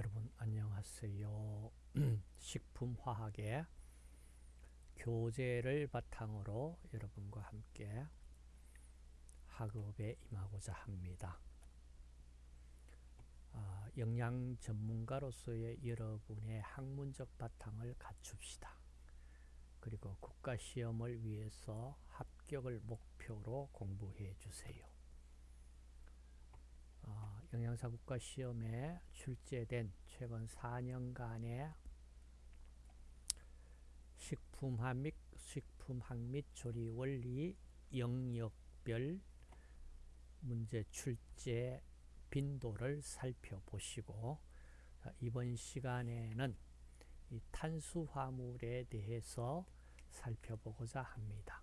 여러분 안녕하세요. 식품화학의 교재를 바탕으로 여러분과 함께 학업에 임하고자 합니다. 아, 영양 전문가로서의 여러분의 학문적 바탕을 갖춥시다. 그리고 국가시험을 위해서 합격을 목표로 공부해 주세요. 어, 영양사 국가 시험에 출제된 최근 4년간의 식품학 및 식품학 및 조리 원리 영역별 문제 출제 빈도를 살펴보시고 이번 시간에는 이 탄수화물에 대해서 살펴보고자 합니다.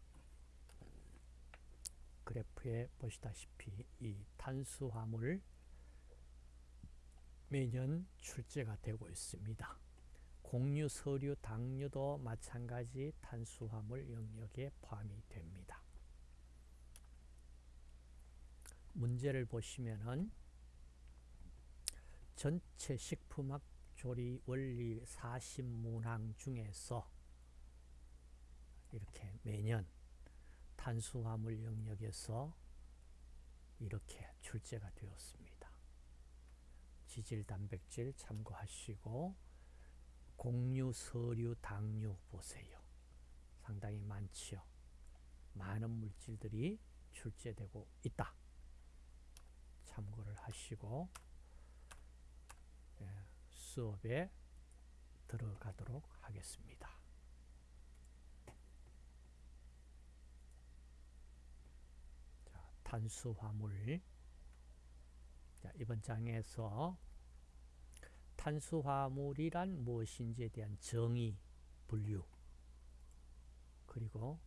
그래프에 보시다시피 이 탄수화물 매년 출제가 되고 있습니다. 공유, 서류, 당류도 마찬가지 탄수화물 영역에 포함이 됩니다. 문제를 보시면은 전체 식품학 조리 원리 40문항 중에서 이렇게 매년 탄수화물 영역에서 이렇게 출제가 되었습니다. 지질, 단백질 참고하시고 공유, 서류, 당류 보세요. 상당히 많지요. 많은 물질들이 출제되고 있다. 참고를 하시고 예, 수업에 들어가도록 하겠습니다. 자, 탄수화물 자, 이번 장에서 탄수화물이란 무엇인지에 대한 정의, 분류 그리고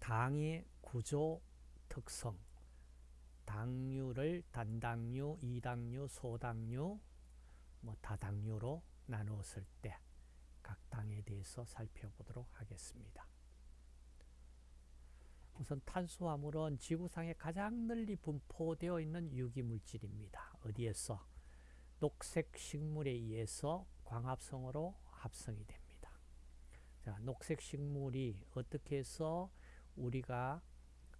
당의 구조, 특성 당류를 단당류, 이당류, 소당류, 뭐 다당류로 나누었을 때 각 당에 대해서 살펴보도록 하겠습니다. 우선 탄수화물은 지구상에 가장 널리 분포되어 있는 유기물질입니다. 어디에서? 녹색 식물에 의해서 광합성으로 합성이 됩니다. 자, 녹색 식물이 어떻게 해서 우리가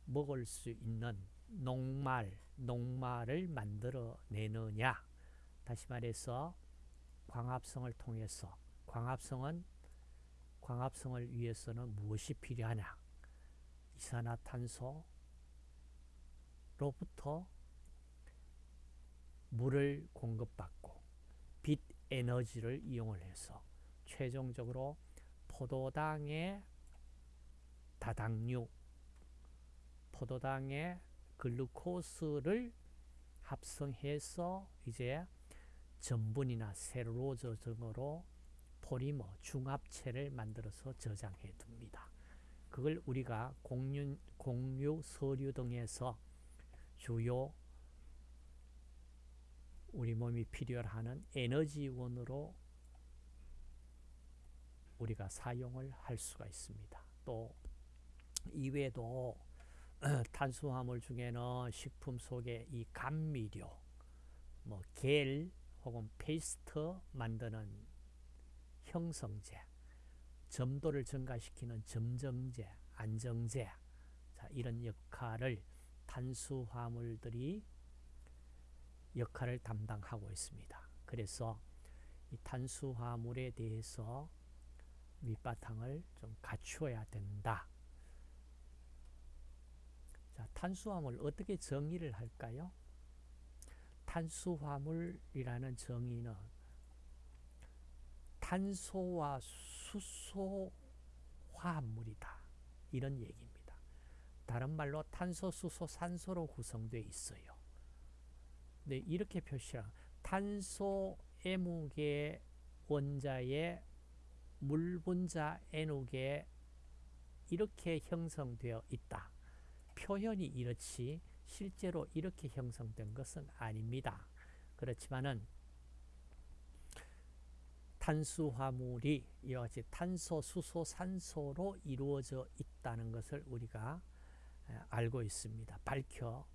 먹을 수 있는 녹말, 녹말을 만들어내느냐? 다시 말해서 광합성을 통해서. 광합성은 광합성을 위해서는 무엇이 필요하냐? 이산화탄소로부터 물을 공급받고 빛 에너지를 이용을 해서 최종적으로 포도당의 다당류 포도당의 글루코스를 합성해서 이제 전분이나 셀룰로즈 등으로 포리머, 중합체를 만들어서 저장해 둡니다. 그걸 우리가 공유, 공유, 서류 등에서 주요 우리 몸이 필요하는 에너지원으로 우리가 사용을 할 수가 있습니다. 또 이외에도 탄수화물 중에는 식품 속에 이 감미료, 뭐 겔 혹은 페이스트 만드는 형성제, 점도를 증가시키는 점증제, 안정제 자, 이런 역할을 탄수화물들이 역할을 담당하고 있습니다. 그래서 이 탄수화물에 대해서 밑바탕을 좀 갖추어야 된다. 자, 탄수화물 어떻게 정의를 할까요? 탄수화물이라는 정의는 탄소와 수소 화합물이다. 이런 얘기입니다. 다른 말로 탄소, 수소, 산소로 구성되어 있어요. 네, 이렇게 표시한 탄소 M개 원자의 물 분자 N개 이렇게 형성되어 있다. 표현이 이렇지 실제로 이렇게 형성된 것은 아닙니다. 그렇지만은 탄수화물이 이와 같이 탄소, 수소, 산소로 이루어져 있다는 것을 우리가 알고 있습니다. 밝혀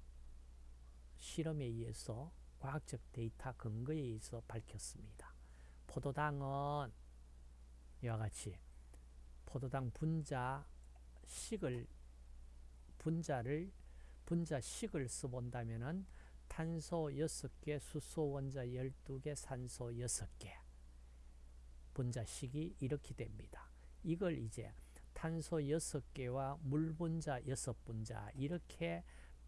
실험에 의해서 과학적 데이터 근거에 의해서 밝혔습니다. 포도당은 이와 같이 포도당 분자식을 분자를 분자식을 써본다면은 탄소 6개, 수소 원자 12개, 산소 6개 분자식이 이렇게 됩니다. 이걸 이제 탄소 6개와 물 분자 6분자 이렇게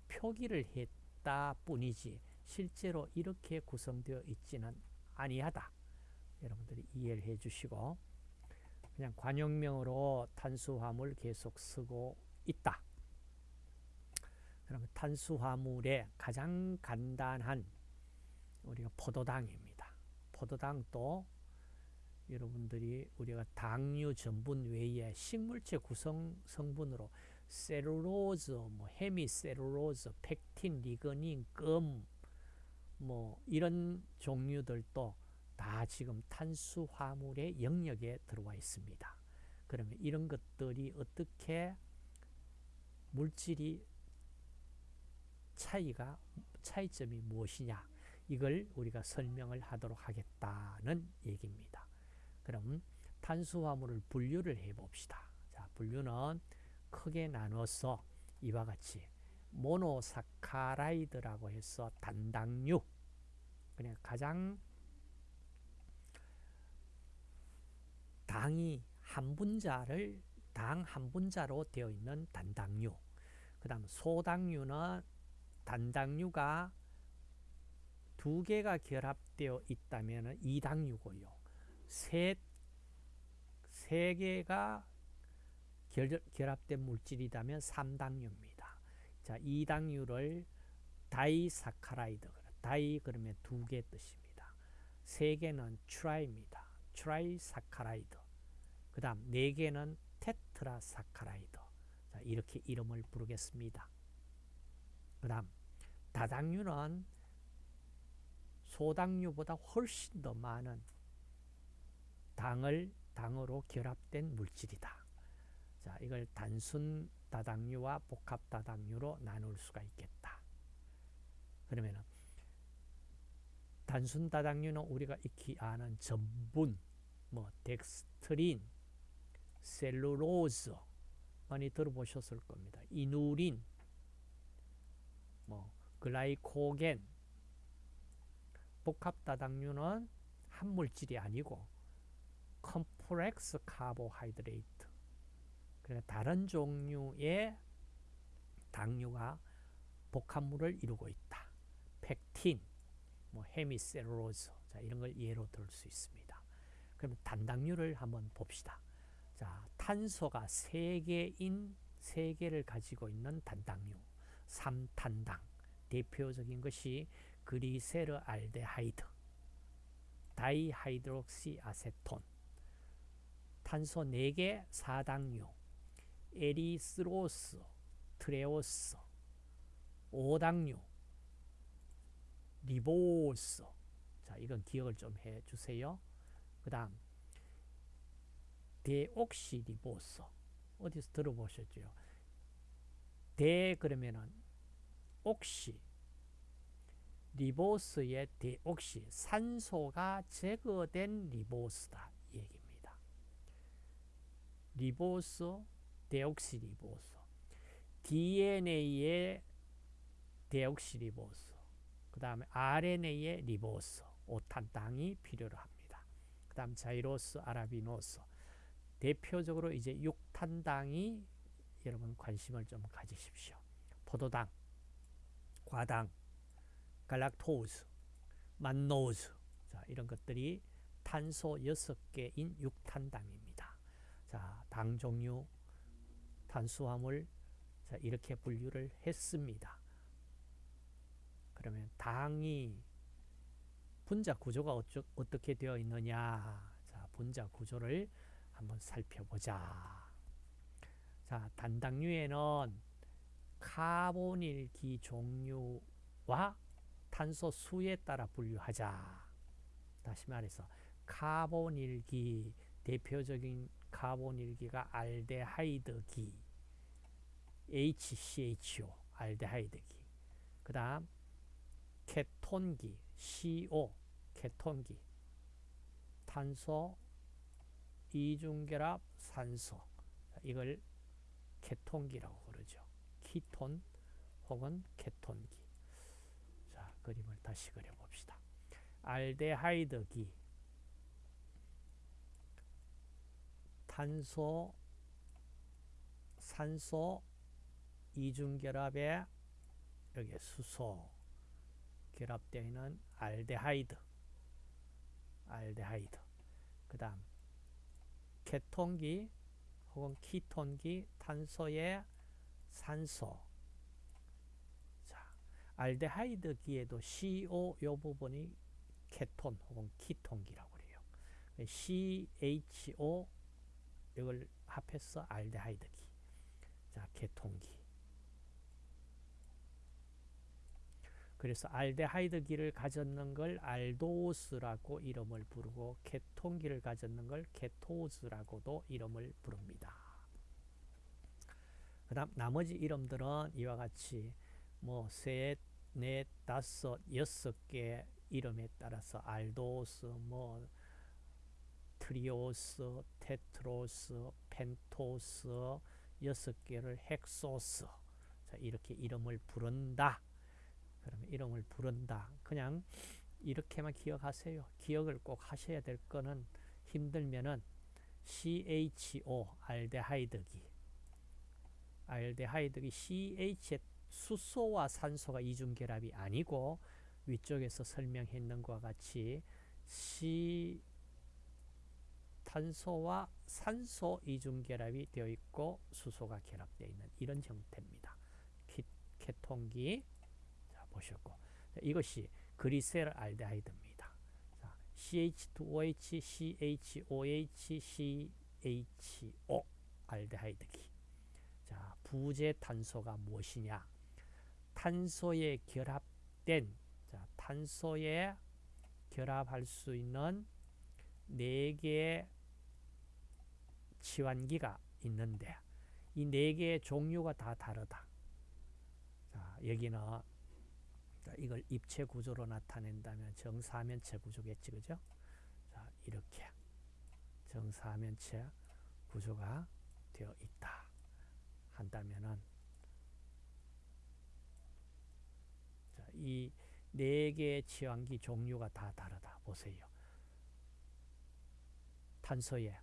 표기를 했 다 뿐이지 실제로 이렇게 구성되어 있지는 아니하다. 여러분들이 이해를 해 주시고 그냥 관용명으로 탄수화물 계속 쓰고 있다. 그러면 탄수화물의 가장 간단한 우리가 포도당입니다. 포도당도 여러분들이 우리가 당류 전분 외에 식물체 구성 성분으로 셀룰로즈, 뭐 헤미 셀룰로즈, 펙틴, 리그닌, 금, 뭐 이런 종류들도 다 지금 탄수화물의 영역에 들어와 있습니다. 그러면 이런 것들이 어떻게 물질이 차이가 차이점이 무엇이냐 이걸 우리가 설명을 하도록 하겠다는 얘기입니다. 그럼 탄수화물을 분류를 해 봅시다. 자, 분류는 크게 나눠서 이와 같이 모노사카라이드라고 해서 단당류 그냥 가장 당이 한 분자를 당 한 분자로 되어 있는 단당류 그 다음 소당류는 단당류가 두 개가 결합되어 있다면 이당류고요. 세, 세 개가 결, 결합된 물질이라면 3당류입니다. 자, 이당류를 disaccharide, di 그러면 두 개 뜻입니다. 세 개는 tri입니다. trisaccharide. 그 다음 네 개는 tetrasaccharide. 자, 이렇게 이름을 부르겠습니다. 그 다음 다당류는 소당류보다 훨씬 더 많은 당을 당으로 결합된 물질이다. 자, 이걸 단순 다당류와 복합 다당류로 나눌 수가 있겠다. 그러면 단순 다당류는 우리가 익히 아는 전분, 뭐 덱스트린, 셀룰로즈 많이 들어보셨을 겁니다. 이누린, 뭐 glycogen, 복합 다당류는 한 물질이 아니고 complex carbohydrate 다른 종류의 당류가 복합물을 이루고 있다. 펙틴, 뭐 헤미셀룰로즈 자, 이런 걸 예로 들 수 있습니다. 그럼 단당류를 한번 봅시다. 자, 탄소가 3개인 3개를 가지고 있는 단당류 3탄당 대표적인 것이 glyceraldehyde dihydroxyacetone 탄소 4개 4당류 erythrose threose 5당류 리보스. 자 이건 기억을 좀 해주세요. 그 다음 데옥시리보스. 어디서 들어보셨죠? 데 그러면은 옥시 리보스의 데옥시 산소가 제거된 리보스다. 얘기입니다. 리보스 데옥시리보스 DNA의 데옥시리보스 그 다음에 RNA의 리보스 오탄당이 필요로 합니다. 그 다음 자이로스 아라비노스 대표적으로 이제 6탄당이 여러분 관심을 좀 가지십시오. 포도당, 과당, 갈락토스, 만노즈 자, 이런 것들이 탄소 6개인 6탄당입니다. 자, 당 종류, 탄수화물 자, 이렇게 분류를 했습니다. 그러면 당이 분자 구조가 어쩌, 어떻게 되어 있느냐 자, 분자 구조를 한번 살펴보자. 자, 단당류에는 카보닐기 종류와 탄소 수에 따라 분류하자. 다시 말해서 카본일기 대표적인 카본일기가 알데하이드기 HCHO 알데하이드기 그 다음 케톤기 CO 케톤기 탄소 이중결합 산소 이걸 케톤기라고 그러죠. 키톤 혹은 케톤기. 자, 그림을 다시 그려봅시다. 알데하이드기 탄소 산소 이중결합에 여기 수소 결합되어 있는 알데하이드 알데하이드. 그 다음 케톤기 혹은 키톤기 탄소에 산소. 자 알데하이드기에도 CO 요 부분이 케톤 혹은 키톤기라고 그래요. CHO 이걸 합해서 알데하이드기 자 케톤기 그래서 알데하이드기를 가졌는 걸 알도스라고 이름을 부르고 케톤기를 가졌는 걸 케토즈라고도 이름을 부릅니다. 그 다음 나머지 이름들은 이와 같이 뭐 셋, 넷, 다섯, 여섯 개 이름에 따라서 aldose, 뭐 triose, tetrose, pentose 여섯 개를 hexose 자, 이렇게 이름을 부른다. 그러면 이름을 부른다. 그냥 이렇게만 기억하세요. 기억을 꼭 하셔야 될 거는 힘들면은 CHO 알데하이드기 알데하이드기 CH의 수소와 산소가 이중결합이 아니고 위쪽에서 설명했는 것과 같이 탄소와 산소 이중결합이 되어 있고 수소가 결합되어 있는 이런 형태입니다. 케톤기 보셨고 이것이 그리셀 알데하이드입니다. CH2OH, CHOH, CHO 알데하이드기. 자, 부재 탄소가 무엇이냐? 탄소에 결합된 자, 탄소에 결합할 수 있는 네 개의 치환기가 있는데 이 네 개의 종류가 다 다르다. 자, 여기는 자, 이걸 입체 구조로 나타낸다면 정사면체 구조겠지, 그죠? 자, 이렇게 정사면체 구조가 되어 있다. 한다면은 자, 이 네 개의 치환기 종류가 다 다르다. 보세요. 탄소에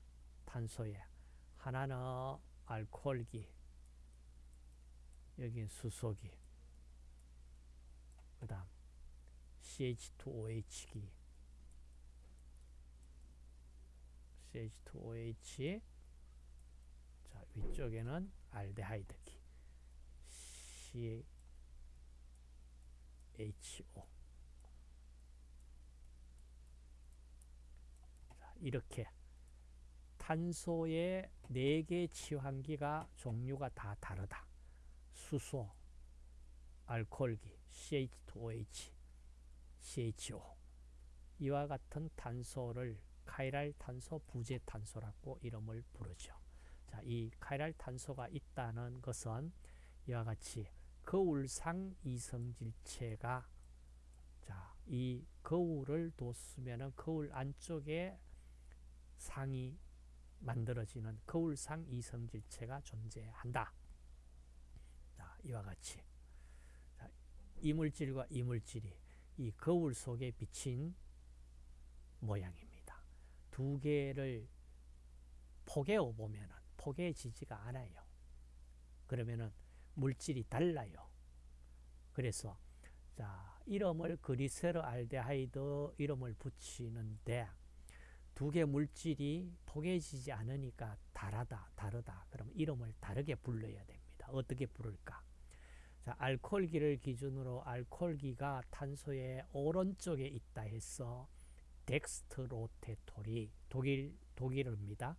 탄소에. 하나는 알코올기 여긴 수소기. 그 다음 CH2OH기. CH2OH 자 위쪽에는 알데하이드기. CHO 자, 이렇게 탄소의 4개 치환기가 종류가 다 다르다. 수소, 알코올기, CH2OH, CHO 이와 같은 탄소를 카이랄 탄소, 부재 탄소라고 이름을 부르죠. 자, 이 카이랄 탄소가 있다는 것은 이와 같이 거울상 이성질체가 자, 이 거울을 뒀으면 거울 안쪽에 상이 만들어지는 거울상 이성질체가 존재한다. 자, 이와 같이 이물질과 이물질이 이 거울 속에 비친 모양입니다. 두 개를 포개어 보면 포개지지가 않아요. 그러면은 물질이 달라요. 그래서 자 이름을 그리세르 알데하이드 이름을 붙이는데 두 개 물질이 포개지지 않으니까 다르다 다르다 그럼 이름을 다르게 불러야 됩니다. 어떻게 부를까? 자, 알코올기를 기준으로 알코올기가 탄소의 오른쪽에 있다 해서 dextrorotatory 독일 독일어입니다.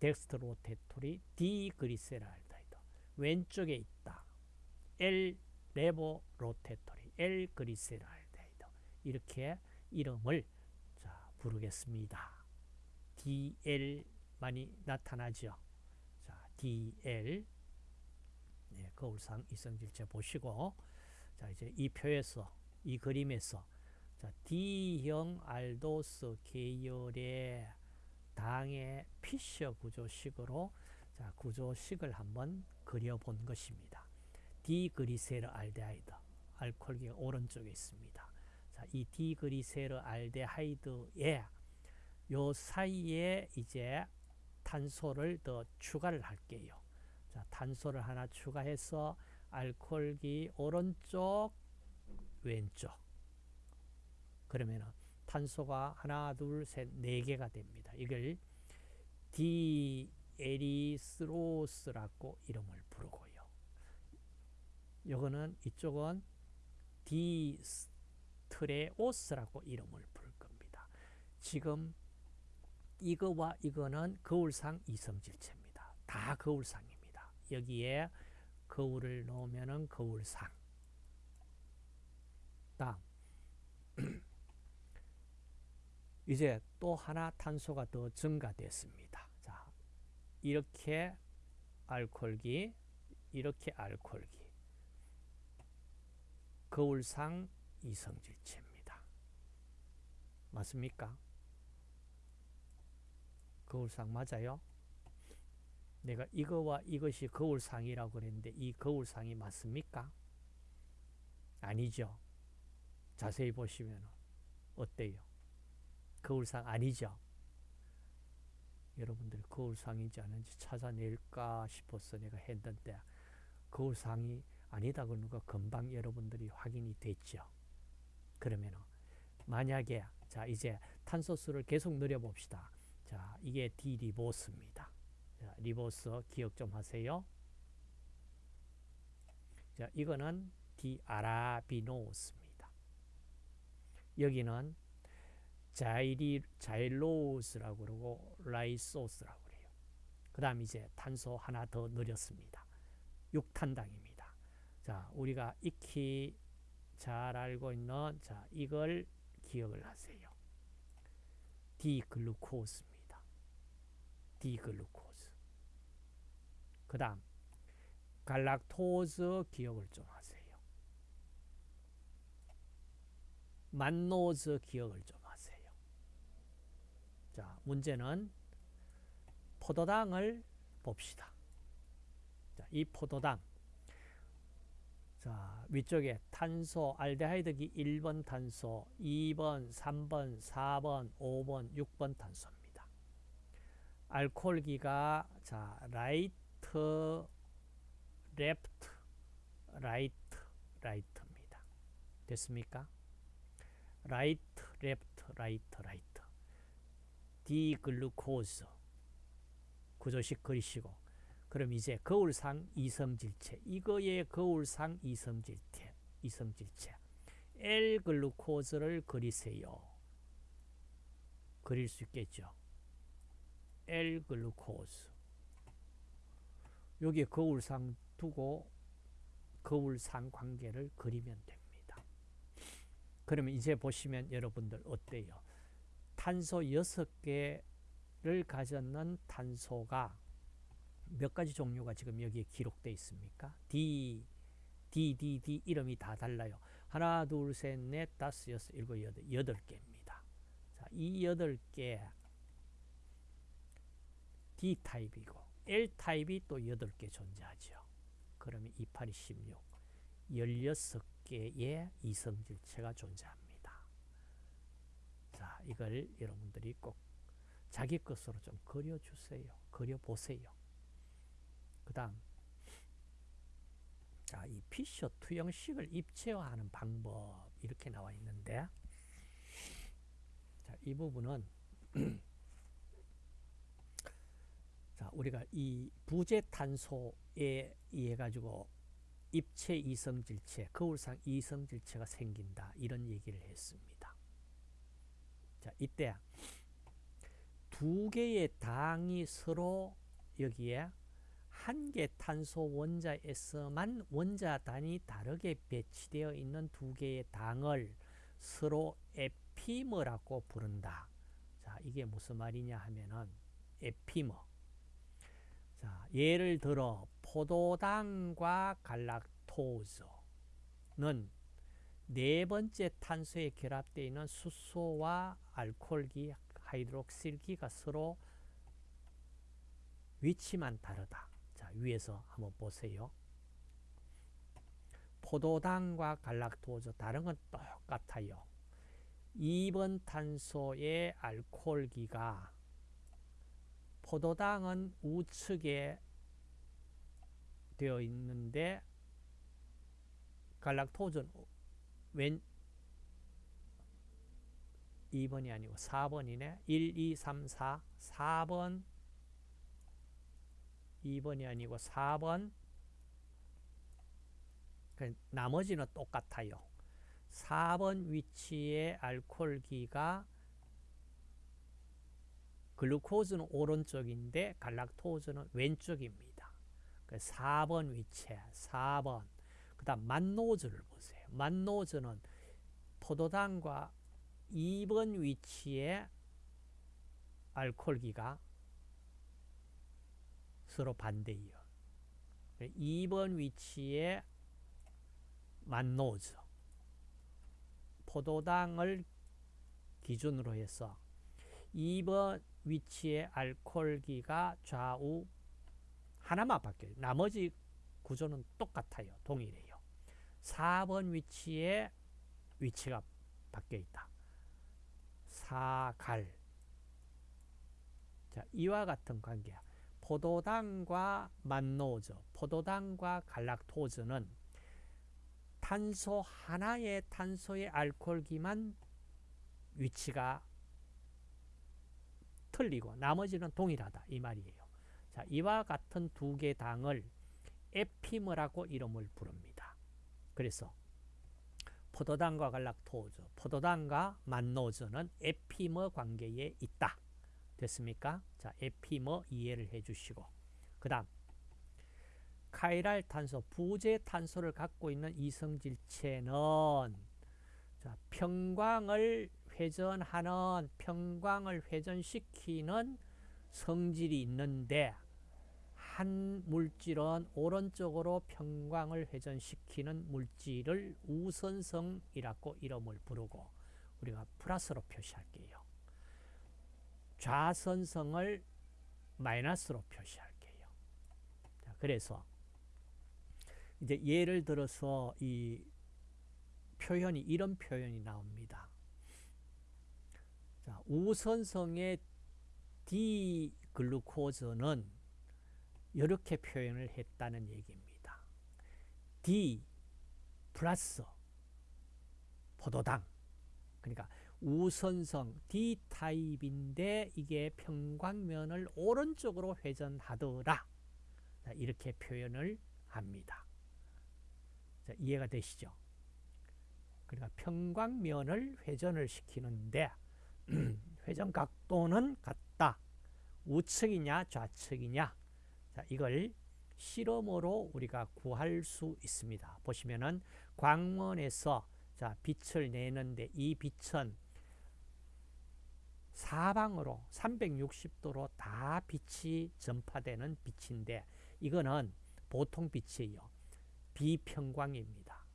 dextrorotatory D-glyceraldehyde 왼쪽에 있다. L levorotatory L-glyceraldehyde 이렇게 이름을 자, 부르겠습니다. DL 많이 나타나죠. 자, DL 거울상 이성질체 보시고 자 이제 이 표에서 이 그림에서 자, D형 알도스 계열의 당의 피셔 구조식으로 자, 구조식을 한번 그려본 것입니다. 디그리세르 알데하이드 알코올기가 오른쪽에 있습니다. 자, 이 디그리세르 알데하이드에 요 사이에 이제 탄소를 더 추가를 할게요. 자, 탄소를 하나 추가해서 알코올기 오른쪽 왼쪽 그러면 탄소가 하나 둘셋네 개가 됩니다. 이걸 D-erythrose라고 이름을 부르고요. 요거는 이쪽은 D-threose라고 이름을 부를 겁니다. 지금 이거와 이거는 거울상 이성질체입니다. 다 거울상입니다. 여기에 거울을 놓으면 거울상. 다음 이제 또 하나 탄소가 더 증가됐습니다. 자, 이렇게 알코올기, 이렇게 알코올기. 거울상 이성질체입니다. 맞습니까? 거울상 맞아요? 내가 이거와 이것이 거울상이라고 그랬는데 이 거울상이 맞습니까? 아니죠. 자세히 보시면 어때요? 거울상 아니죠? 여러분들 거울상인지 아닌지 찾아낼까 싶어서 내가 했는데 거울상이 아니다 그러는 거 금방 여러분들이 확인이 됐죠. 그러면 만약에 자 이제 탄소수를 계속 늘려봅시다. 자 이게 디리보스입니다. 자, 리보스 기억 좀 하세요. 자 이거는 D-arabinose입니다. 여기는 자이리, xylose라고 그러고 lyxose라고 그래요. 그 다음 이제 탄소 하나 더 늘렸습니다. 6탄당입니다. 자, 우리가 익히 잘 알고 있는 자, 이걸 기억을 하세요. D-glucose입니다. D-glucose. 그 다음 갈락토즈 기억을 좀 하세요. 만노즈 기억을 좀 하세요. 자, 문제는 포도당을 봅시다. 자, 이 포도당. 자, 위쪽에 탄소, 알데하이드기 1번 탄소, 2번, 3번, 4번, 5번, 6번 탄소입니다. 알코올기가 자, right, left, right, right입니다. 됐습니까? right, left, right, right. D-glucose 구조식 그리시고 그럼 이제 거울상 이성질체 이거의 거울상 이성질체 이성질체 L-glucose를 그리세요. 그릴 수 있겠죠. L글루코즈 여기 거울상 두고 거울상 관계를 그리면 됩니다. 그러면 이제 보시면 여러분들 어때요? 탄소 6개를 가졌는 탄소가 몇 가지 종류가 지금 여기에 기록되어 있습니까? D, D, D, D 이름이 다 달라요. 하나, 둘, 셋, 넷, 다섯, 여섯, 일곱, 여덟, 여덟 개입니다. 자, 이 여덟 개 D 타입이고 L 타입이 또 여덟 개 존재하죠. 그러면 2, 8, 16, 16개의 이성질체가 존재합니다. 자, 이걸 여러분들이 꼭 자기 것으로 좀 그려주세요. 그려보세요. 그 다음 자, 이 피셔 투영식을 입체화하는 방법 이렇게 나와 있는데 자, 이 부분은 자, 우리가 이 부재탄소에 의해 가지고 입체 이성질체, 거울상 이성질체가 생긴다 이런 얘기를 했습니다. 자, 이때 두 개의 당이 서로 여기에 한 개 탄소 원자에서만 원자 단이 다르게 배치되어 있는 두 개의 당을 서로 에피머라고 부른다. 자, 이게 무슨 말이냐 하면은 에피머. 자, 예를 들어 포도당과 갈락토즈는 네 번째 탄소에 결합되어 있는 수소와 알코올기, 하이드록실기가 서로 위치만 다르다. 자, 위에서 한번 보세요. 포도당과 갈락토즈 다른 건 똑같아요. 2번 탄소의 알코올기가 포도당은 우측에 되어 있는데 갈락토즈는 왼 2번이 아니고 4번이네. 1, 2, 3, 4. 4번 2번이 아니고 4번 그 나머지는 똑같아요. 4번 위치의 알코올기가 글루코즈는 오른쪽인데 갈락토즈는 왼쪽입니다. 4번 그 위치에 4번 그 다음 만노즈를 보세요. 만노즈는 포도당과 2번 위치에 알코올기가 서로 반대예요. 2번 위치에 만노즈 포도당을 기준으로 해서 2번 위치의 알코올기가 좌우 하나만 바뀌어요. 나머지 구조는 똑같아요. 동일해요. 4번 위치에 위치가 바뀌어 있다. 사갈 자, 이와 같은 관계야. 포도당과 만노즈, 포도당과 갈락토즈는 탄소 하나의 탄소의 알코올기만 위치가 틀리고 나머지는 동일하다 이 말이에요. 자, 이와 같은 두 개 당을 에피머라고 이름을 부릅니다. 그래서 포도당과 갈락토즈, 포도당과 만노즈는 에피머 관계에 있다. 됐습니까? 자, 에피머 이해를 해주시고 그 다음 카이랄 탄소, 부재 탄소를 갖고 있는 이성질체는 자, 평광을 회전하는 평광을 회전시키는 성질이 있는데 한 물질은 오른쪽으로 평광을 회전시키는 물질을 우선성이라고 이름을 부르고 우리가 플러스로 표시할게요. 좌선성을 마이너스로 표시할게요. 자, 그래서 이제 예를 들어서 이 표현이 이런 표현이 나옵니다. 자, 우선성의 D 글루코즈는 이렇게 표현을 했다는 얘기입니다. D 플러스 포도당 그러니까 우선성 D타입인데 이게 평광면을 오른쪽으로 회전하더라. 이렇게 표현을 합니다. 자, 이해가 되시죠? 그러니까 평광면을 회전을 시키는데 회전 각도는 같다. 우측이냐 좌측이냐 자, 이걸 실험으로 우리가 구할 수 있습니다. 보시면은 광원에서 자, 빛을 내는데 이 빛은 사방으로 360도로 다 빛이 전파되는 빛인데 이거는 보통 빛이에요. 비평광입니다.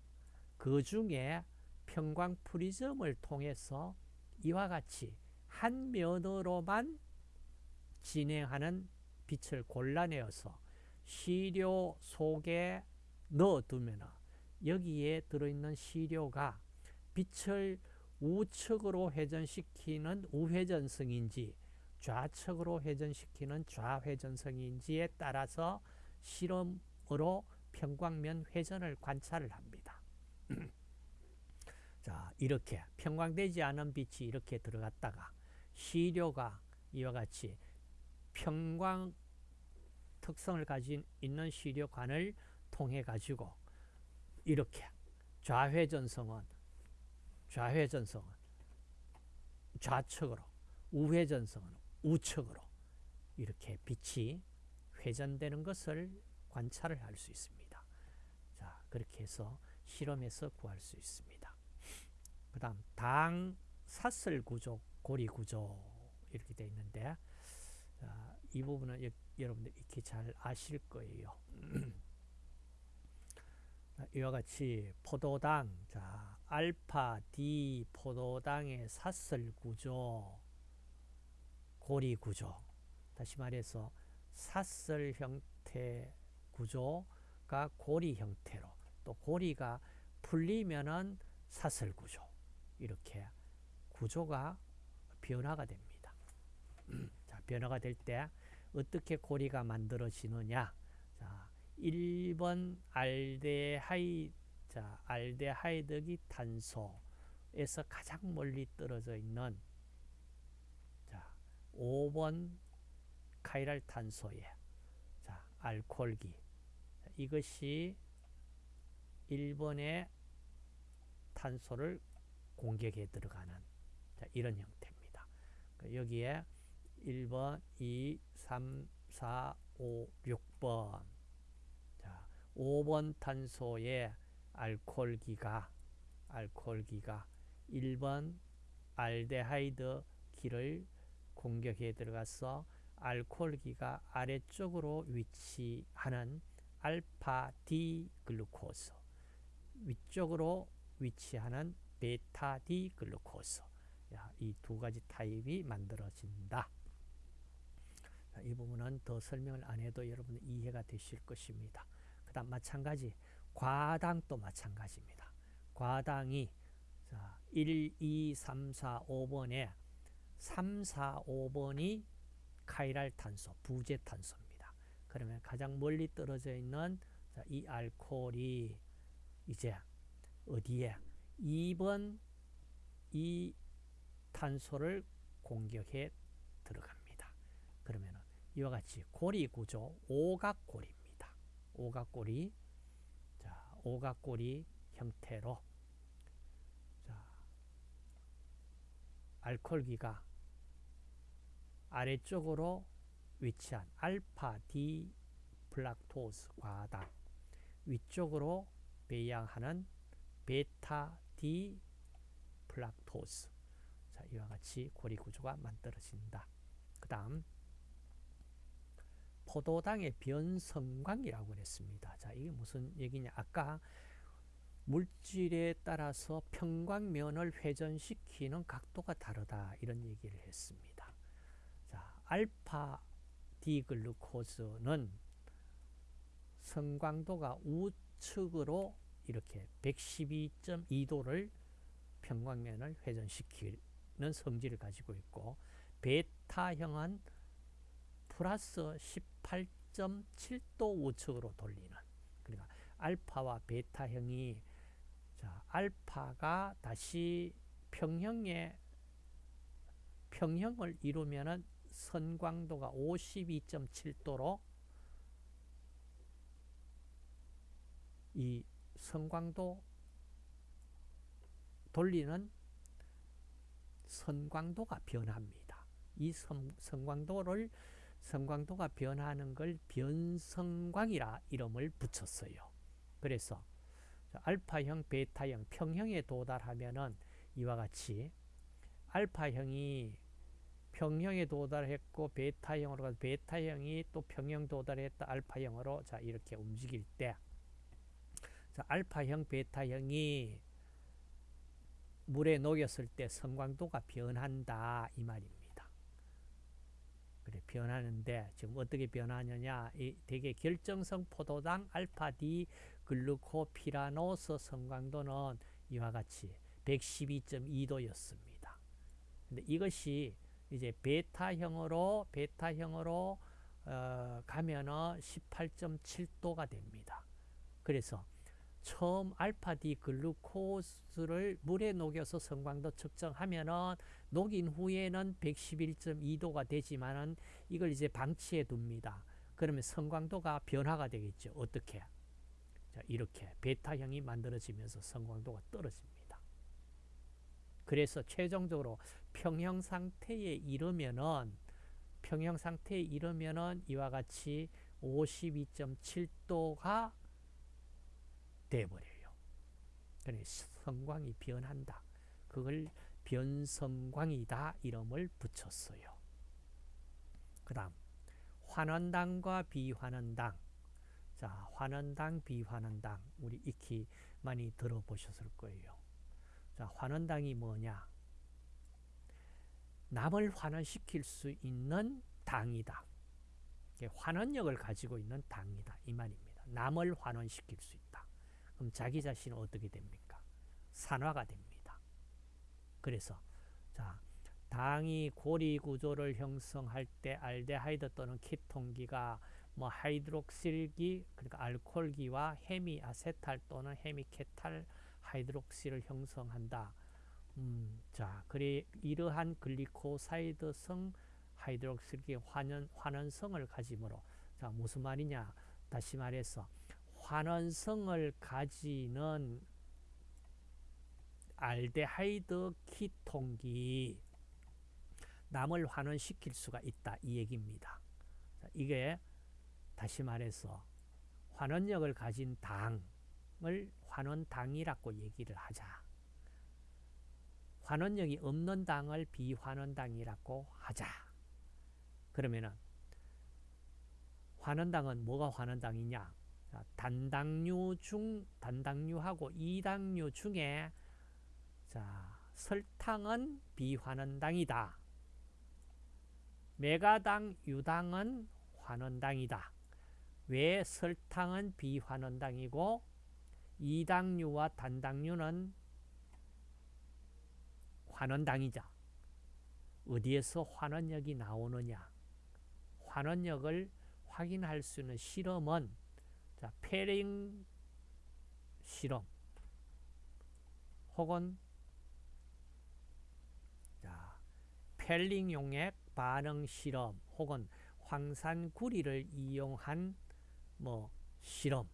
그 중에 평광 프리즘을 통해서 이와 같이 한 면으로만 진행하는 빛을 골라내어서 시료 속에 넣어두면 여기에 들어있는 시료가 빛을 우측으로 회전시키는 우회전성인지 좌측으로 회전시키는 좌회전성인지에 따라서 실험으로 평광면 회전을 관찰을 합니다. 자, 이렇게 평광되지 않은 빛이 이렇게 들어갔다가 시료가 이와 같이 평광 특성을 가진 있는 시료관을 통해 가지고 이렇게 좌회전성은 좌회전성은 좌측으로 우회전성은 우측으로 이렇게 빛이 회전되는 것을 관찰을 할 수 있습니다. 자, 그렇게 해서 실험에서 구할 수 있습니다. 그 다음 당 사슬 구조, 고리 구조 이렇게 되어 있는데 자, 이 부분은 여, 러분들 익히 잘 아실 거예요. 이와 같이 포도당, 자, 알파 D 포도당의 사슬 구조, 고리 구조. 다시 말해서 사슬 형태 구조가 고리 형태로 또 고리가 풀리면은 사슬 구조 이렇게 구조가 변화가 됩니다. 자, 변화가 될 때 어떻게 고리가 만들어지느냐? 자, 1번 알데하이 자, 알데하이드기 탄소에서 가장 멀리 떨어져 있는 자, 5번 카이랄 탄소에 자, 알코올기 이것이 1번의 탄소를 공격에 들어가는 자, 이런 형태입니다. 그러니까 여기에 1번, 2, 3, 4, 5, 6번 자, 5번 탄소에 알코올기가 알코올기가 1번 알데하이드 기를 공격해 들어가서 알코올기가 아래쪽으로 위치하는 알파 D 글루코스 위쪽으로 위치하는 베타 D 글루코스 이 두 가지 타입이 만들어진다. 이 부분은 더 설명을 안 해도 여러분 이해가 되실 것입니다. 그 다음 마찬가지 과당도 마찬가지입니다. 과당이 자, 1, 2, 3, 4, 5번에 3, 4, 5번이 카이랄 탄소, 부재 탄소입니다. 그러면 가장 멀리 떨어져 있는 자, 이 알코올이 이제 어디에 2번 이 탄소를 공격해 들어갑니다. 그러면 이와 같이 고리 구조 오각고리입니다. 오각고리 자, 오각고리 형태로. 자, 알코올기가 아래쪽으로 위치한 알파 D fructose 과당 위쪽으로 배향하는 베타 D fructose. 자, 이와 같이 고리 구조가 만들어진다. 그 다음 포도당의 변선광이라고 그랬습니다. 자, 이게 무슨 얘기냐? 아까 물질에 따라서 편광면을 회전시키는 각도가 다르다 이런 얘기를 했습니다. 자, 알파 디글루코즈는 성광도가 우측으로 이렇게 112.2도를 평광면을 회전시키는 성질을 가지고 있고 베타형은 플러스 18.7도 우측으로 돌리는 그러니까 알파와 베타형이 자, 알파가 다시 평형의 평형을 이루면은 선광도가 52.7도로 이 선광도 돌리는 선광도가 변합니다. 이 선, 선광도를 선광도가 변하는 걸 변성광이라 이름을 붙였어요. 그래서 알파형, 베타형, 평형에 도달하면은 이와 같이 알파형이 평형에 도달했고 베타형으로 가서 베타형이 또 평형 도달했다 알파형으로 자 이렇게 움직일 때 자, 알파형, 베타형이 물에 녹였을 때 성광도가 변한다 이 말입니다. 그래 변하는데 지금 어떻게 변하느냐? 이 되게 결정성 포도당 알파 D 글루코피라노스 성광도는 이와 같이 112.2도였습니다. 근데 이것이 이제 베타형으로 베타형으로 어, 가면은 18.7도가 됩니다. 그래서 처음 알파디 글루코스를 물에 녹여서 성광도 측정하면은 녹인 후에는 111.2도가 되지만은 이걸 이제 방치해 둡니다. 그러면 성광도가 변화가 되겠죠. 어떻게? 자, 이렇게 베타형이 만들어지면서 성광도가 떨어집니다. 그래서 최종적으로 평형 상태에 이르면은 평형 상태에 이르면은 이와 같이 52.7도가 돼버려요. 그래 성광이 변한다. 그걸 변성광이다 이름을 붙였어요. 그 다음 환원당과 비환원당 자 환원당 비환원당 우리 익히 많이 들어보셨을 거예요. 자, 환원당이 뭐냐? 남을 환원시킬 수 있는 당이다. 환원력을 가지고 있는 당이다. 이 말입니다. 남을 환원시킬 수 있다. 그럼 자기 자신은 어떻게 됩니까? 산화가 됩니다. 그래서 자 당이 고리 구조를 형성할 때 알데하이드 또는 케톤기가 뭐 하이드록실기 그러니까 알코올기와 hemiacetal 또는 hemiketal 하이드록실을 형성한다. 음, 자, 그래 이러한 글리코사이드성 하이드록실기 환원 환원성을 가지므로 자 무슨 말이냐? 다시 말해서 환원성을 가지는 알데하이드 키톤기 남을 환원시킬 수가 있다 이 얘기입니다. 자, 이게 다시 말해서 환원력을 가진 당을 환원당이라고 얘기를 하자. 환원력이 없는 당을 비환원당이라고 하자. 그러면은 환원당은 뭐가 환원당이냐? 단당류 중 단당류하고 이당류 중에 자, 설탕은 비환원당이다. 메가당, 유당은 환원당이다. 왜 설탕은 비환원당이고 이당류와 단당류는 환원당이자 어디에서 환원력이 나오느냐 환원력을 확인할 수 있는 실험은 자, 페링 실험 혹은 자, 펠링 용액 반응 실험 혹은 황산구리를 이용한 뭐 실험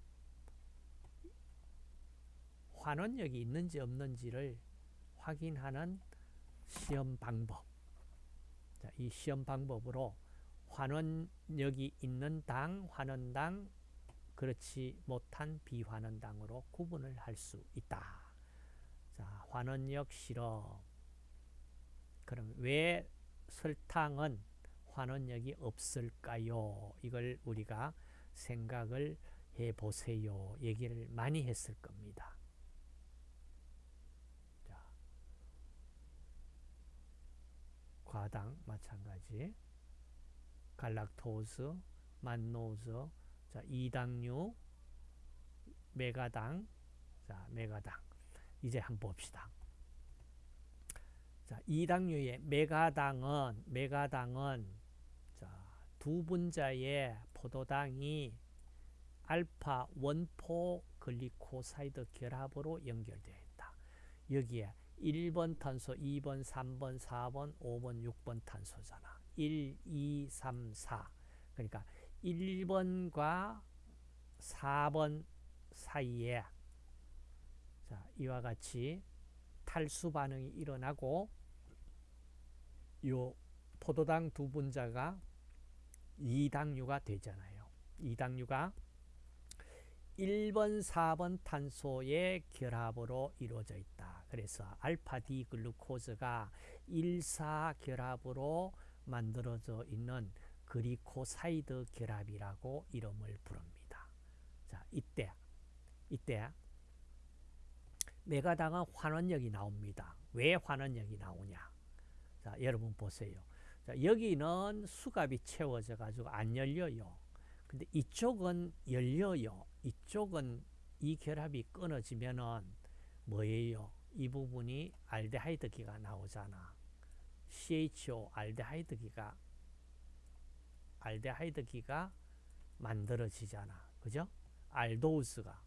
환원력이 있는지 없는지를 확인하는 시험 방법. 자, 이 시험 방법으로 환원력이 있는 당, 환원당, 그렇지 못한 비환원당으로 구분을 할 수 있다. 자, 환원력 실험. 그럼 왜 설탕은 환원력이 없을까요? 이걸 우리가 생각을 해 보세요. 얘기를 많이 했을 겁니다. 자, 과당 마찬가지. 갈락토스, 만노즈, 자, 이당류, 맥아당, 자, 맥아당. 이제 한번 봅시다. 자, 이당류의 맥아당은 맥아당은 자, 두 분자의 포도당이 알파 one four 글리코사이드 결합으로 연결되어 있다. 여기에 1번 탄소, 2번, 3번, 4번, 5번, 6번 탄소잖아. 1, 2, 3, 4. 그러니까 1번과 4번 사이에 자, 이와 같이 탈수 반응이 일어나고 요 포도당 두 분자가 이당류가 되잖아요. 이당류가 1번, 4번 탄소의 결합으로 이루어져 있다. 그래서 알파 D 글루코즈가 1, 4 결합으로 만들어져 있는 글리코사이드 결합이라고 이름을 부릅니다. 자, 이때 이때 맥아당은 환원력이 나옵니다. 왜 환원력이 나오냐? 자, 여러분 보세요. 자, 여기는 수갑이 채워져 가지고 안 열려요. 근데 이쪽은 열려요. 이쪽은 이 결합이 끊어지면은 뭐예요? 이 부분이 알데하이드기가 나오잖아. CHO 알데하이드기가 알데하이드기가 만들어지잖아. 그죠? 알도우스가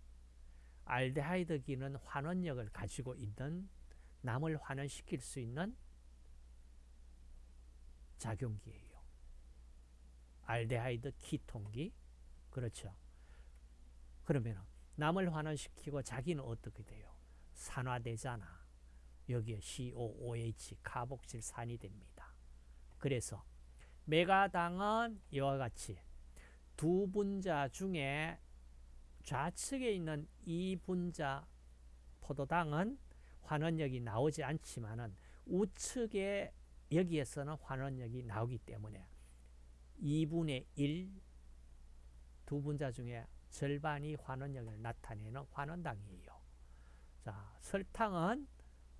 알데하이드기는 환원력을 가지고 있는 남을 환원시킬 수 있는 작용기예요. 알데하이드 키톤기 그렇죠. 그러면 남을 환원시키고 자기는 어떻게 돼요? 산화되잖아. 여기에 COOH 카복실산이 됩니다. 그래서 메가당은 이와 같이 두 분자 중에 좌측에 있는 이 분자 포도당은 환원력이 나오지 않지만은 우측에 여기에서는 환원력이 나오기 때문에 2분의 1, 두 분자 중에 절반이 환원력을 나타내는 환원당이에요. 자, 설탕은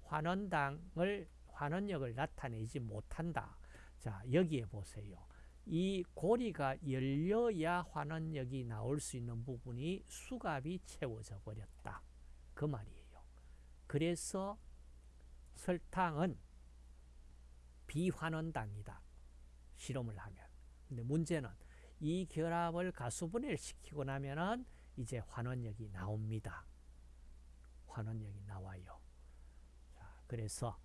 환원당을 환원력을 나타내지 못한다. 자, 여기에 보세요. 이 고리가 열려야 환원력이 나올 수 있는 부분이 수갑이 채워져 버렸다. 그 말이에요. 그래서 설탕은 비환원당이다. 실험을 하면. 근데 문제는 이 결합을 가수분해를 시키고 나면은 이제 환원력이 나옵니다. 환원력이 나와요. 자, 그래서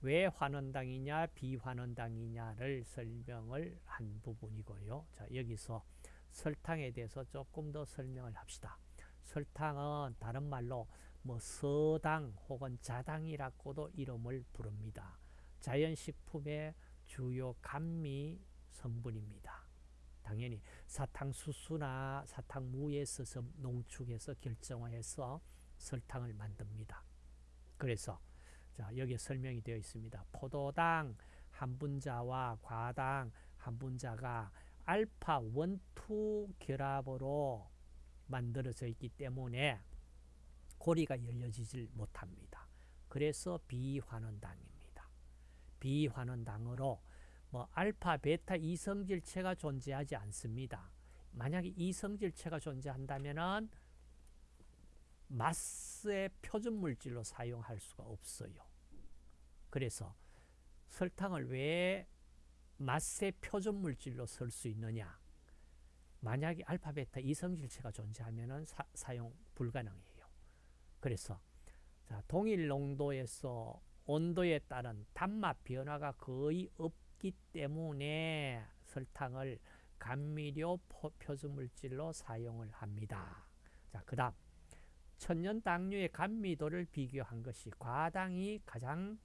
왜 환원당이냐 비환원당이냐를 설명을 한 부분이고요. 자, 여기서 설탕에 대해서 조금 더 설명을 합시다. 설탕은 다른 말로 뭐 서당 혹은 자당이라고도 이름을 부릅니다. 자연식품의 주요 감미 성분입니다. 당연히 사탕수수나 사탕무에서 농축해서 결정화해서 설탕을 만듭니다. 그래서 자, 여기에 설명이 되어 있습니다. 포도당 한 분자와 과당 한 분자가 알파 1, 2 결합으로 만들어져 있기 때문에 고리가 열려지질 못합니다. 그래서 비환원당입니다. 비환원당으로 뭐 알파, 베타 이성질체가 존재하지 않습니다. 만약에 이성질체가 존재한다면은 마스의 표준 물질로 사용할 수가 없어요. 그래서 설탕을 왜 마스의 표준 물질로 쓸 수 있느냐? 만약에 알파, 베타 이성질체가 존재하면 사, 용 불가능해요. 그래서 자, 동일 농도에서 온도에 따른 단맛 변화가 거의 없기 때문에 설탕을 감미료 표준물질로 사용을 합니다. 자, 그 다음 천연 당류의 감미도를 비교한 것이 과당이 가장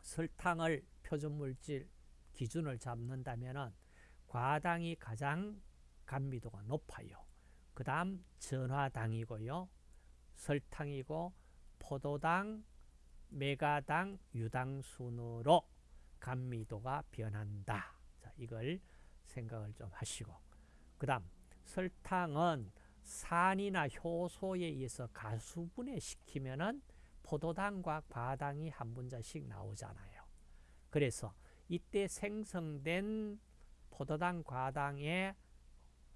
설탕을 표준물질 기준을 잡는다면 과당이 가장 감미도가 높아요. 그 다음 전화당이고요. 설탕이고 포도당, 메가당, 유당 순으로 감미도가 변한다. 자, 이걸 생각을 좀 하시고 그 다음 설탕은 산이나 효소에 의해서 가수분해 시키면은 포도당과 과당이 한 분자씩 나오잖아요. 그래서 이때 생성된 포도당, 과당의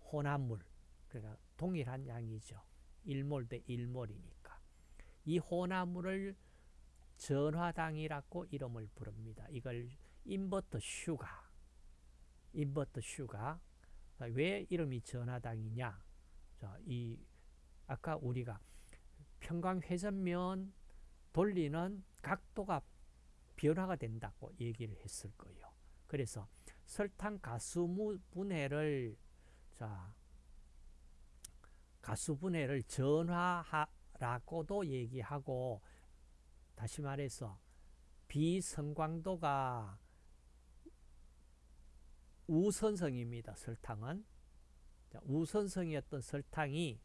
혼합물, 그러니까 동일한 양이죠. 1몰 대 1몰이니까. 이 혼합물을 전화당이라고 이름을 부릅니다. 이걸 invert sugar, invert sugar. 왜 이름이 전화당이냐? 자, 이 아까 우리가 편광회전면 돌리는 각도가 변화가 된다고 얘기를 했을 거예요. 그래서 설탕 가수 분해를 자 가수 분해를 전화라고도 얘기하고 다시 말해서 비성광도가 우선성입니다. 설탕은 우선성이었던 설탕이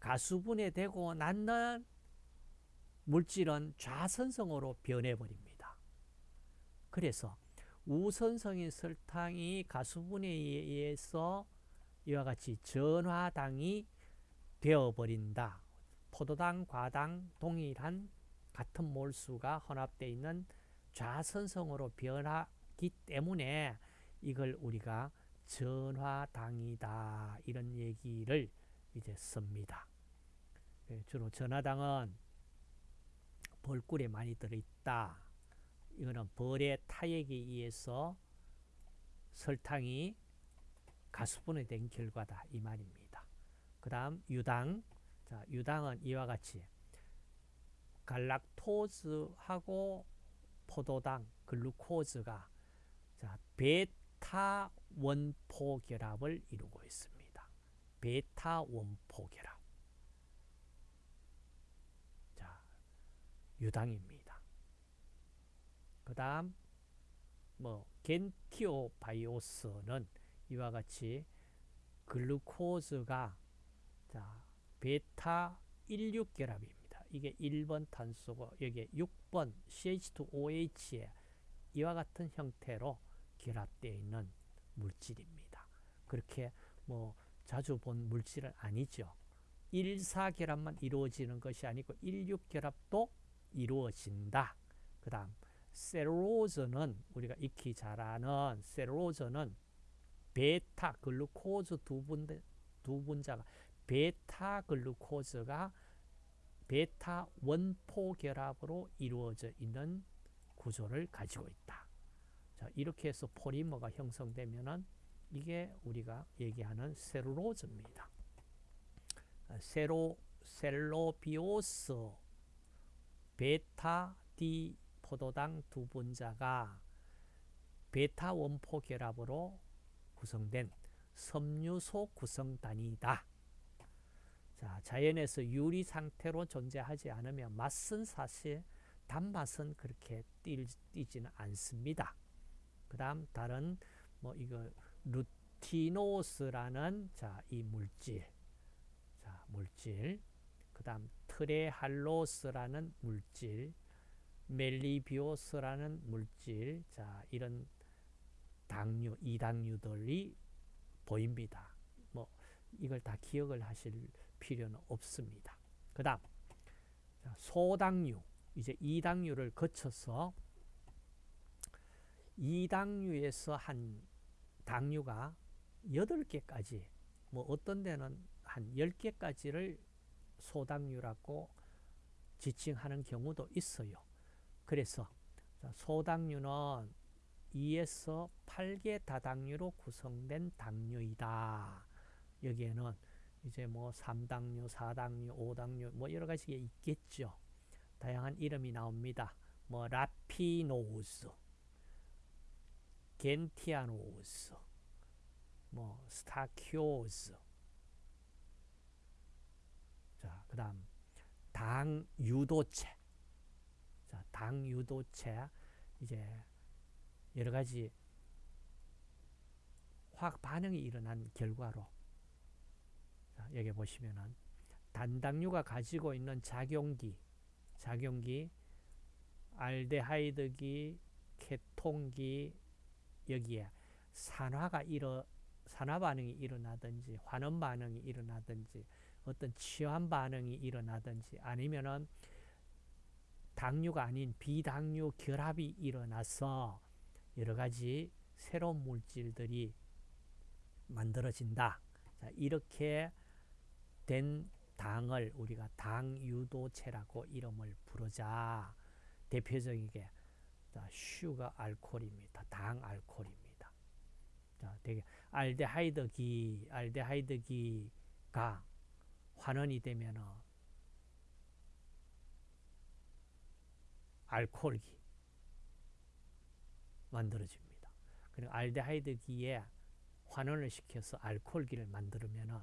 가수분해되고 난 물질은 좌선성으로 변해버립니다. 그래서 우선성인 설탕이 가수분해에 의해서 이와 같이 전화당이 되어버린다. 포도당, 과당 동일한 같은 몰수가 혼합되어 있는 좌선성으로 변하기 때문에 이걸 우리가 전화당이다 이런 얘기를 이제 씁니다. 예, 주로 전화당은 벌꿀에 많이 들어있다. 이거는 벌의 타액에 의해서 설탕이 가수분해 된 결과다 이 말입니다. 그 다음 유당 자 유당은 이와 같이 갈락토즈하고 포도당 글루코즈가 자 베타 원포 결합을 이루고 있습니다. 베타 원포 결합. 자, 유당입니다. 그 다음, 뭐, 겐티오 바이오스는 이와 같이 글루코즈가 자, 베타 16 결합입니다. 이게 1번 탄소고 여기에 6번 CH2OH에 이와 같은 형태로 결합되어 있는 물질입니다. 그렇게 뭐 자주 본 물질은 아니죠. 1,4결합만 이루어지는 것이 아니고 1,6결합도 이루어진다. 그 다음 셀룰로즈는 우리가 익히 잘 아는 셀룰로즈는 베타 글루코즈 두, 분, 두 분자가 베타 글루코즈가 베타 one four 결합으로 이루어져 있는 구조를 가지고 있다. 자, 이렇게 해서 폴리머가 형성되면은 이게 우리가 얘기하는 셀룰로즈입니다. 세로 셀로비오스 베타 디 포도당 두 분자가 베타 원포 결합으로 구성된 섬유소 구성단위다. 자, 자연에서 유리 상태로 존재하지 않으면 맛은 사실 단맛은 그렇게 띄, 띄지는 않습니다. 그 다음 다른 뭐 이거 루티노스라는 자, 이 물질. 자, 물질. 그 다음 트레할로스라는 물질. 멜리비오스라는 물질. 자 이런 당류 이당류들이 보입니다. 뭐 이걸 다 기억을 하실 필요는 없습니다. 그 다음 소당류. 이제 이당류를 거쳐서 이당류에서 한 당류가 8개까지 뭐 어떤 데는 한 10개까지를 소당류라고 지칭하는 경우도 있어요. 그래서 소당류는 2에서 8개 다당류로 구성된 당류이다. 여기에는 이제 뭐 3당류, 4당류, 5당류 뭐 여러 가지가 있겠죠. 다양한 이름이 나옵니다. 뭐 라피노스, gentianose, 뭐 stachyose. 자, 그다음 당 유도체. 자, 당 유도체 이제 여러 가지 화학 반응이 일어난 결과로 자, 여기 보시면은 단당류가 가지고 있는 작용기, 작용기, 알데하이드기, 케톤기 여기에 산화가 일어 산화 반응이 일어나든지 환원 반응이 일어나든지 어떤 치환 반응이 일어나든지 아니면은 당류가 아닌 비당류 결합이 일어나서 여러 가지 새로운 물질들이 만들어진다. 자, 이렇게 된 당을 우리가 당유도체라고 이름을 부르자. 대표적인 게 sugar alcohol입니다. 당 알코올입니다. 자, 되게 알데하이드기, 알데하이드기가 환원이 되면은 알코올기 만들어집니다. 그리고 알데하이드기에 환원을 시켜서 알코올기를 만들면은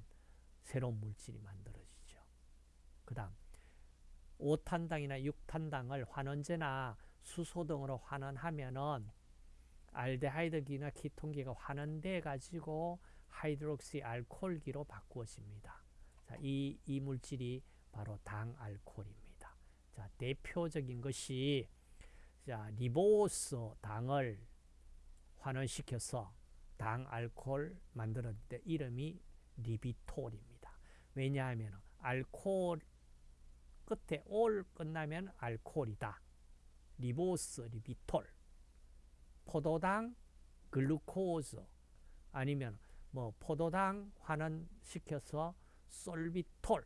새로운 물질이 만들어지죠. 그 다음 5탄당이나 6탄당을 환원제나 수소 등으로 환원하면은 알데하이드기나 키톤기가 환원돼 가지고 하이드록시 알코올기로 바꾸어집니다. 자, 이, 이 물질이 바로 당알코올입니다. 자, 대표적인 것이 자, 리보스 당을 환원시켜서 당알코올 만들었는데 이름이 ribitol입니다. 왜냐하면 알코올 끝에 올 끝나면 알코올이다. 리보스, ribitol. 포도당, 글루코즈 아니면 뭐 포도당 환원시켜서 솔비톨.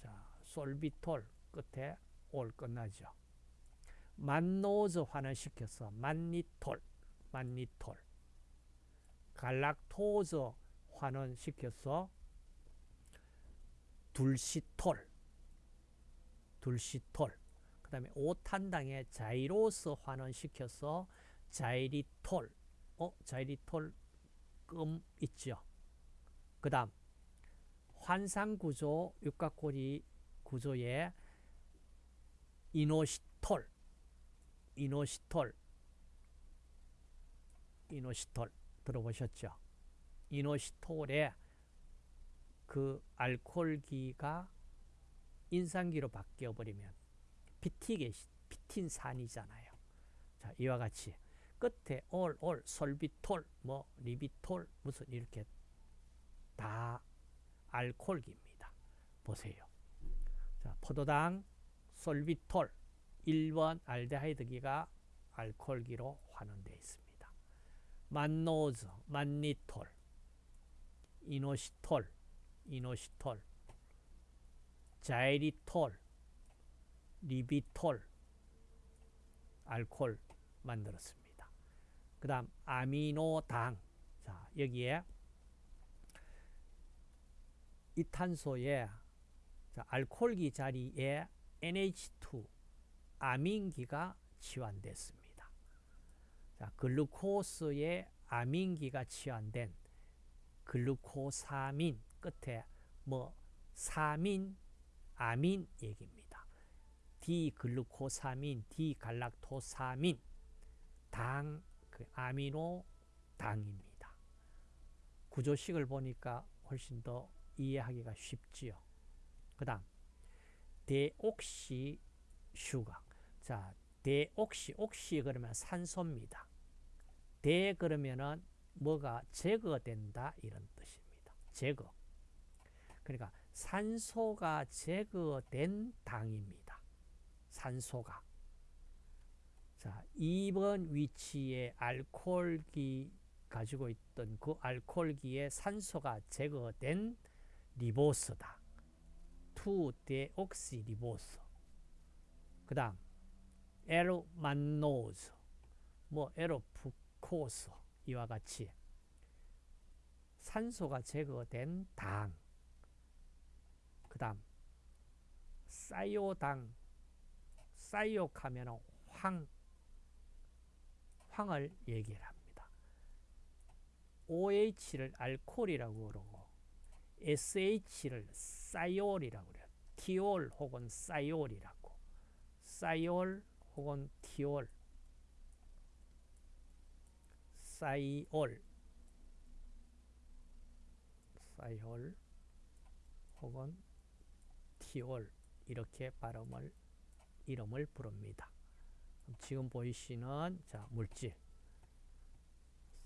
자, 솔비톨 끝에 올 끝나죠. 만노즈 환원시켜서 만니톨, 만니톨. 갈락토즈 환원시켜서 둘시톨, 둘시톨. 그 다음에 오탄당에 자이로스 환원시켜서 자이리톨, 어, 자이리톨 금 있죠. 그 다음 환상구조 육각고리 구조에 이노시톨, 이노시톨, 이노시톨 들어보셨죠? 이노시톨에 그 알코올기가 인산기로 바뀌어 버리면 피티게 피틴산이잖아요. 자, 이와 같이 끝에 올, 올, 솔비톨, 뭐 리비톨 무슨 이렇게 다 알코올기입니다. 보세요. 자, 포도당, 솔비톨, 1번 알데하이드기가 알코올기로 환원되어 있습니다. 만노즈, 만니톨, 이노시톨, 이노시톨, 자이리톨, 리비톨, 알코올 만들었습니다. 그 다음 아미노당 자 여기에 이 탄소에 자, 알코올기 자리에 NH2 아민기가 치환됐습니다. 자, 글루코스에 아민기가 치환된 글루코사민 끝에 뭐 사민, 아민 얘기입니다. D 글루코사민, D galactosamine, 당, 그 아미노 당입니다. 구조식을 보니까 훨씬 더 이해하기가 쉽지요. 그 다음, deoxy sugar. 자, deoxy, oxy 그러면 산소입니다. de 그러면은 뭐가 제거된다 이런 뜻입니다. 제거. 그러니까 산소가 제거된 당입니다. 산소가. 자, 2번 위치에 알코올기 가지고 있던 그 알코올기에 산소가 제거된 리보스다. 2데옥시 리보스. 그 다음 에로만노즈, 뭐 에로프코스 이와 같이 산소가 제거된 당. 그 다음 사이오당, 사이옥 하면 황, 황을 얘기를 합니다. OH를 알코올이라고 그러고 SH를 사이올이라고 그래요. 티올 혹은 사이올이라고. 사이올 혹은 티올. 사이올. 사이올 혹은 티올 이렇게 발음을 이름을 부릅니다. 지금 보이시는 자 물질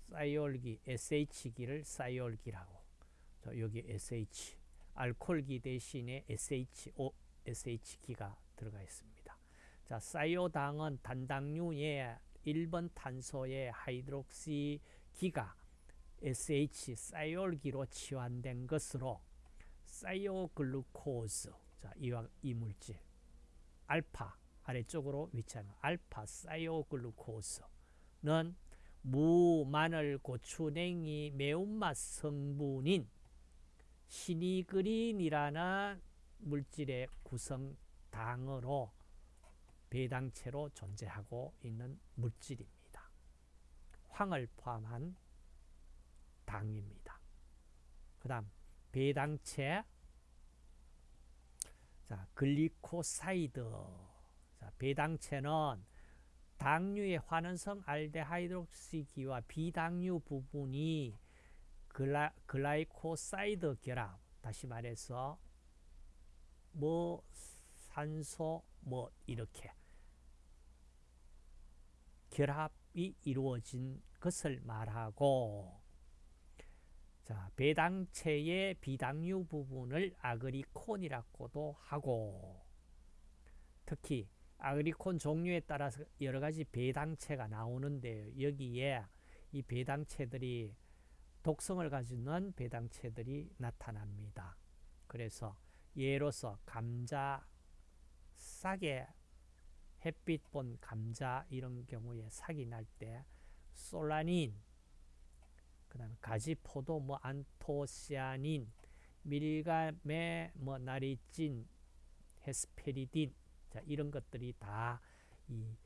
사이올기 SH기를 사이올기라고 여기 SH 알코올기 대신에 SHO SH기가 들어가 있습니다. 자 사이오당은 단당류의 1번 탄소의 하이드록시 기가 SH 사이올기로 치환된 것으로 사이오글루코즈 자, 이와 이 물질 알파 아래쪽으로 위치하는 알파 사이오글루코스는 무, 마늘, 고추, 냉이, 매운맛 성분인 sinigrin이라는 물질의 구성당으로 배당체로 존재하고 있는 물질입니다. 황을 포함한 당입니다. 그 다음 배당체 자, 글리코사이드. 자, 배당체는 당류의 환원성 알데하이드록시기와 비당류 부분이 gly, glycoside 결합. 다시 말해서 뭐 산소 뭐 이렇게 결합이 이루어진 것을 말하고 자, 배당체의 비당류 부분을 aglycone이라고도 하고 특히 아그리콘 종류에 따라서 여러 가지 배당체가 나오는데 여기에 이 배당체들이 독성을 가지는 배당체들이 나타납니다. 그래서 예로서 감자, 싹에 햇빛 본 감자 이런 경우에 삭이 날때 솔라닌 그 다음에 가지 포도 뭐 안토시아닌 밀감의 뭐 나린진 헤스페리딘 자 이런 것들이 다 이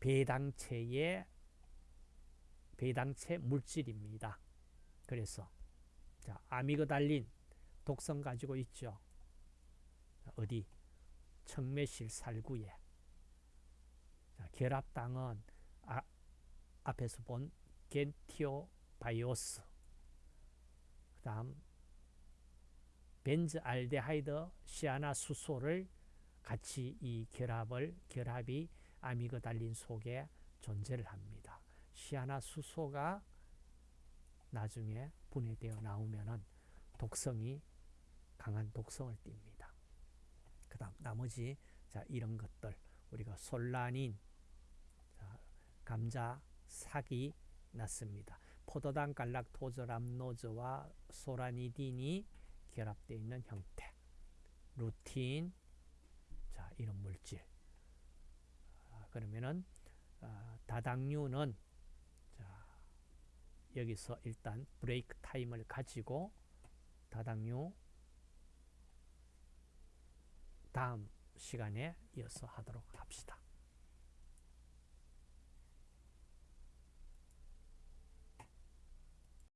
배당체의 배당체 물질입니다. 그래서 자 아미그달린 독성 가지고 있죠. 어디 청매실 살구에 자, 결합당은 아, 앞에서 본 겐티오바이오스 그 다음 벤즈 알데하이드 시안화수소를 같이 이 결합을 결합이 아미그달린 속에 존재를 합니다. 시안화수소가 나중에 분해되어 나오면은 독성이 강한 독성을 띱니다. 그 다음 나머지 자 이런 것들 우리가 솔라닌 자, 감자 싹이 났습니다. 포도당 갈락토즈 람노즈와 소라니딘이 결합되어 있는 형태. 루틴 자 이런 물질. 아, 그러면은 아, 다당류는 자 여기서 일단 break time을 가지고 다당류 다음 시간에 이어서 하도록 합시다.